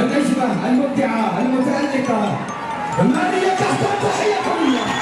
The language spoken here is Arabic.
النجمة المبدعة المتألقة ماريا تحت تحية قوية